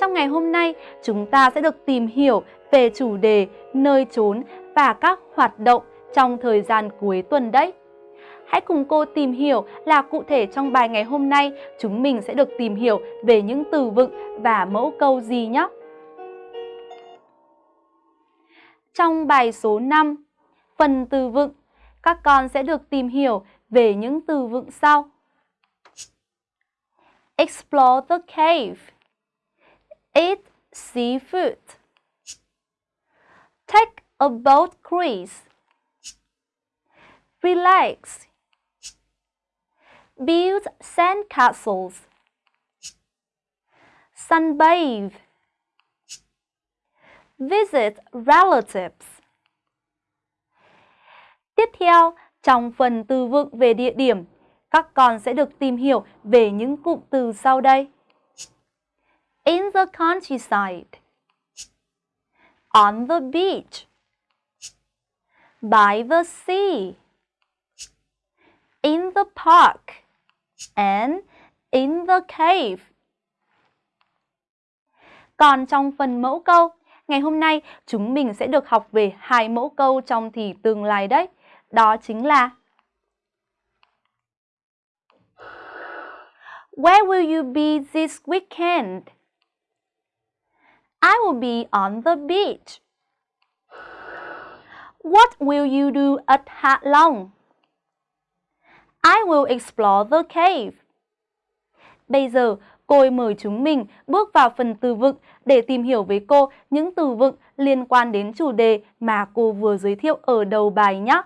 Trong ngày hôm nay, chúng ta sẽ được tìm hiểu về chủ đề nơi trốn và các hoạt động trong thời gian cuối tuần đấy. Hãy cùng cô tìm hiểu là cụ thể trong bài ngày hôm nay chúng mình sẽ được tìm hiểu về những từ vựng và mẫu câu gì nhé. Trong bài số 5, phần từ vựng, các con sẽ được tìm hiểu về những từ vựng sau. Explore the cave. Eat seafood. Take a boat cruise. Relax. Build sand castles. Sunbathe. Visit relatives. Tiếp theo, trong phần từ vựng về địa điểm, các con sẽ được tìm hiểu về những cụm từ sau đây. In the countryside. On the beach. By the sea. In the park. And in the cave. Còn trong phần mẫu câu, ngày hôm nay chúng mình sẽ được học về hai mẫu câu trong thì tương lai đấy. Đó chính là Where will you be this weekend? Will be on the beach. What will you do at Hạ Long? I will explore the cave. Bây giờ, cô mời chúng mình bước vào phần từ vựng để tìm hiểu với cô những từ vựng liên quan đến chủ đề mà cô vừa giới thiệu ở đầu bài nhé.